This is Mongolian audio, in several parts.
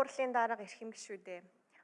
Хурлын дарга эрхэм гишүүдээ.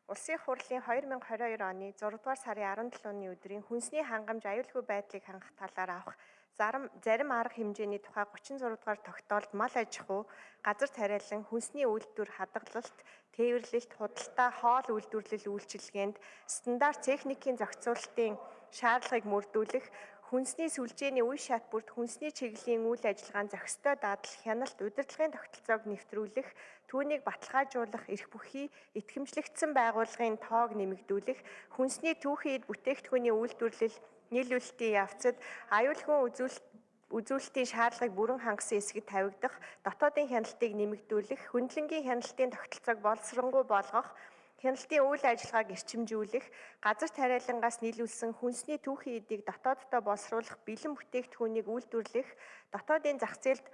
Улсын хурлын 2022 оны 6 дугаар сарын 17-ны өдрийн хүнсний хангамж аюулгүй байдлыг хангах талаар авах зарим зарим арга хэмжээний тухай 36 дугаар тогтоолд мал аж ахуй, газар тариалан, хүнсний үйлдвэр хадгалалт, тээвэрлэлт, худалдаа, хоол үйлдвэрлэл үйлчилгээнд стандарт техникийн зохицуулалтын шаардлагыг мөрдүүлэх, хүнсний сүлжээний үе шат бүрт хүнсний чиглэлийн үйл ажиллагаанд зохистой дадал хяналт удирдлагын тогтолцоог нэвтрүүлэх, түүнийг баталгаажуулах, эрх бүхий итгэмжлэгдсэн байгууллагын тоог нэмэгдүүлэх, хүнсний түүхийд бүтээгдэхүүний үйлдвэрлэл нийлүүлэлтийн явцад аюулгүй үзүүлэлт үзүүлэлтийн шаардлагыг бүрэн хангасан эсэгэд тавигдах, дотоодын хяналтыг нэмэгдүүлэх, хөндлөнгийн хяналтын тогтолцоог боловсронгуй болгох, хяналтын үйл ажиллагааг эрчимжүүлэх, газар тариалангаас нийлүүлсэн хүнсний түүхийн эдийг дотооддоо боловсруулах бэлэн бүтээгдэхүүнийг үйлдвэрлэх, дотоодын зах зээлд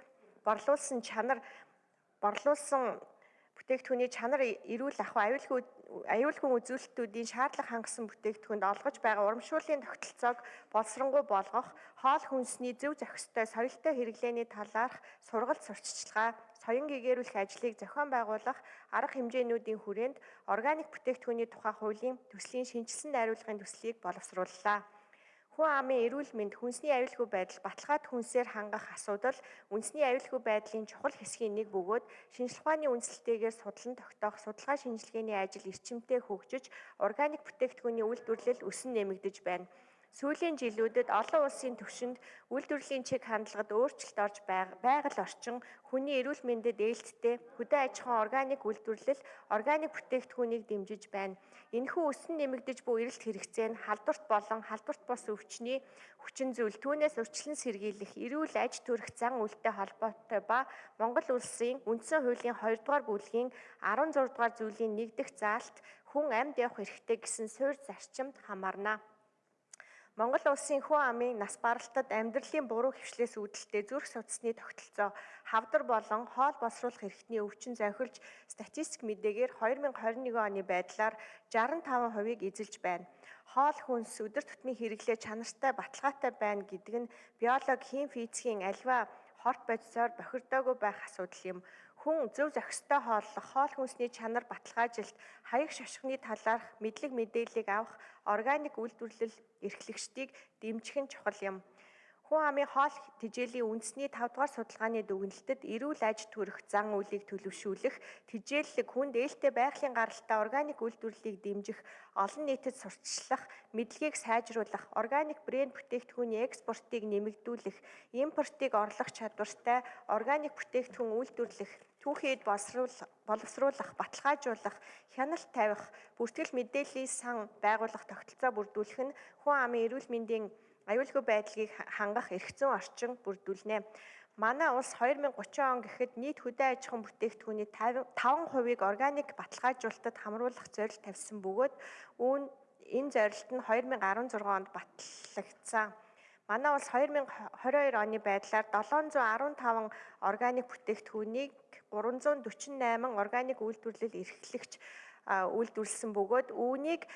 борлуулсан чанар борлуулсан бүтээгдэхүүний чанар эрүүл ахуй аюулгүй аюулгүй үзүүлэлтүүдийн шаардлага хангасан бүтээгдэхүүнд олгож байгаа урамшууллын тогтолцоог боловсронгуй болгох, хоол хүнсний зөв зохистой соёлтой хэрэглээний талаарх сургалт сурталчилгаа, соён гэгээрүүлэх ажлыг зохион байгуулах арга хэмжээнүүдийн хүрээнд органик бүтээгдэхүүний тухай хуулийн төслийн шинжилсэн найруулгын төслийг боловсрууллаа. Хүн амын эрүүл мэнд, хүнсний аюулгүй байдал, баталгаад хүнсээр хангах асуудал үндэсний аюулгүй байдлын чухал хэсгийн нэг бөгөөд шинжилх ухааны үндэслэлтэйгээр судлан тогтоох судалгаа шинжилгээний ажил эрчимтэй хөгжиж, органик бүтээгдэхүүний үйлдвэрлэл өсөн нэмэгдэж байна. Сүүлийн жилүүдэд олон улсын түвшинд үйлдвэрлэлийн чиг хандлагад өөрчлөлт орж байгаль орчин хүний эрүүл мэндэд ээлжтэй хөдөө аж ахуйн органик үйлдвэрлэл, органик бүтээгдэхүүнийг дэмжиж байна. Энэхүү өсөн нэмэгдэж буй эрэлт хэрэгцээ нь халдварт болон халдварт бус өвчний хүчин зүйл түүнээс урьдчилан сэргийлэх эрүүл аж төрөх зан үйлтэй холбоотой ба Монгол улсын үндсэн хуулийн 2 дугаар бүлгийн 16 дугаар зүйлийн 1 дэх заалт хүн амьд явах эрхтэй гэсэн суурь зарчимд хамаарна. Монгол улсын хүн амын нас баралтад амьдралын буруу хвшлээс үүдэлтэй зүрх судасны тогтолцоо хавдар болон хоол боловсруулах эрхтний өвчин зохилж статистик мэдээгээр 2021 оны байдлаар 65%-ыг эзэлж байна. Хоол хүнс өдөр тутмын хэрэглээ чанартай баталгаатай байна гэдэг нь биологи, хим физикийн альва хорт бодисоор бохирдоогүй байх асуудал юм. Хүн зөв зохистой хооллох, хоол хүнсний чанар баталгаажилт, хаяг шошгоны талаарх мэдлэг мэдээллийг авах, органик үйлдвэрлэл эрхлэгчдийг дэмжих нь чухал юм. Хүн амын хоол тэжээлийн үндэсний 5 дугаар судалгааны дүгнэлтэд эрүүл аж төрөх зан үйлийг төлөвшүүлэх, тэжээллэг хүнд ээлтэй байгалийн гаралтай органик үйлдвэрлэлийг дэмжих, олон нийтэд сурталчлах, мэдлэгийг сайжруулах, органик брэнд бүтээгдэхүүний экспортыг нэмэгдүүлэх, импортыг орлох чадвартай органик бүтээгдэхүүн үйлдвэрлэх түүхийд боловсруулах, баталгаажуулах, хяналт тавих, бүртгэл мэдээллийн сан байгуулах тогтолцоо бүрдүүлэх нь хүн амын эрүүл мэндийн аюулгүй байдлыг хангах эрх зүйн орчин бүрдүүлнэ. Манай улс 2030 он гэхэд нийт хөдөө аж ахуйн бүтээгдэхүүний 5%-ыг органик баталгаажуулалтад хамруулах зорилт тавьсан бөгөөд үүн энэ зорилт нь 2016 онд батлагдсан. Манай улс 2022 оны байдлаар 715 органик бүтээгдэхүүнийг 348 органик үйлдвэрлэл эрхлэгч үйлдвэрлэсэн бөгөөд үүнийг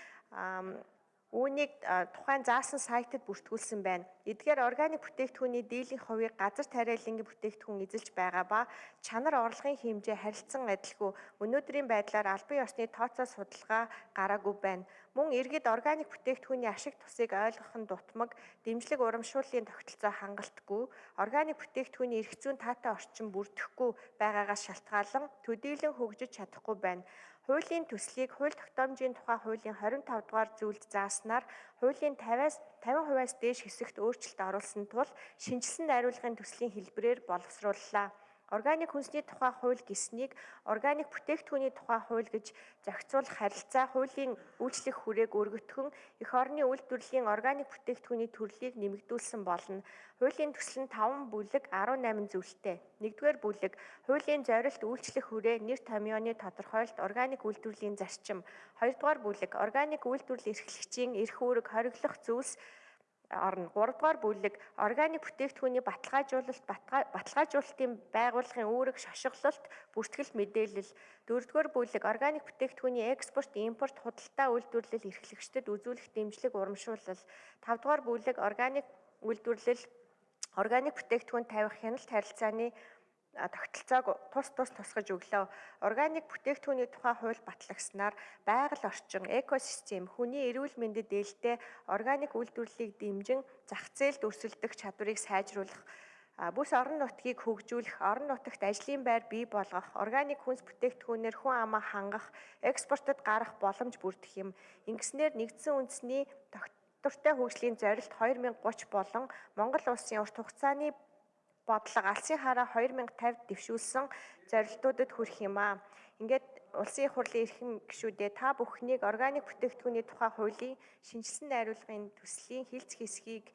Үүнийг тухайн заасан сайтад бүртгүүлсэн байна. Эдгээр органик бүтээгдэхүүний дийлэнх хувийг газар тариалангийн бүтээгдэхүүн эзэлж байгаа ба чанар орлогын хэмжээ харилцан адилгүй өнөөдрийн байдлаар албан ёсны тооцоо судалгаа гараагүй байна. Мөн иргэд органик бүтээгдэхүүний ашиг тусыг ойлгох нь дутмаг, дэмжлэг урамшууллын тогтолцоо хангалтгүй, органик бүтээгдэхүүний эрх зүйн таатай орчин бүрдэхгүй байгаагаас шалтгаалan төдийлөн хөгжиж чадахгүй байна. Хуулийн төслийг хууль тогтоомжийн тухай хуулийн 25 дугаар зүйлд зааснаар хуулийн 50-аас 50%-аас дээш хэсэгт өөрчлөлт оруулсан тул шинжилсэн найруулгын төслийн хэлбэрээр боловсрууллаа. Органик хүнсний тухай хууль гэснийг органик бүтээгдэхүүний тухай хууль гэж зохицуулах харилцаа хуулийн үйлчлэх хүрээг өргөтгөн эх орны үйлдвэрлэлийн органик бүтээгдэхүүний төрлийг нэмэгдүүлсэн болно. Хуулийн төсөл нь 5 бүлэг 18 зүйлтэй. 1-р бүлэг хуулийн зорилт үйлчлэх хүрээ нэр томьёоны тодорхойлолт органик үйлдвэрлэлийн зарчим. 2-р бүлэг органик үйлдвэрлэл эрхлэгчийн эрх үүрэг хориглох зүйлс орно. 3 дугаар бүлэг органик бүтээгдэхүүний баталгаажуулалт, баталгаажуулалтын байгууллагын үүрэг шошиглолт, бүртгэл мэдээлэл. 4 дугаар бүлэг органик бүтээгдэхүүний экспорт, импорт, худалдаа үйлдвэрлэл эрхлэгчдэд үзүүлэх дэмжлэг урамшуулал. 5 дугаар бүлэг органик үйлдвэрлэл, органик бүтээгдэхүүн тавих хяналт харилцааны тогтолцоог тус тус тусгаж өглөө. Органик бүтээгдэхүүний тухай хууль батлагснаар байгаль орчин, экосистем, хүний эрүүл мэндэд ээлтэй органик үйлдвэрлэлийг дэмжин зах зээлд өрсөлдөх чадварыг сайжруулах Бүс орон нутгийг хөгжүүлэх, орон нутагт ажлын байр бий болгох, органик хүнс бүтээгдэхүүнээр хүн амаа хангах, экспортод гарах боломж бүрдэх юм. Ингэснээр нэгдсэн үндэсний тогтвортой хөгжлийн зорилт 2030 болон Монгол улсын урт хугацааны бодлого алсын хараа 2050 дэвшүүлсэн зорилтуудад хүрэх юм аа. Ингээд улсын их хурлын эрхэм гишүүдээ та бүхнийг органик бүтээгдэхүүний тухай хуулийн шинжилсэн найруулгын төслийн хилц хэсгийг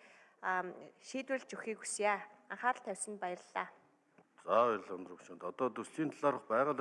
ам, шийдвэрлэж өгөхийг хүсье. Анхаарал тавьсанд баярлалаа. За баярлалаа өндөрөвчөнд. Одоо төслийн талаарх байгаль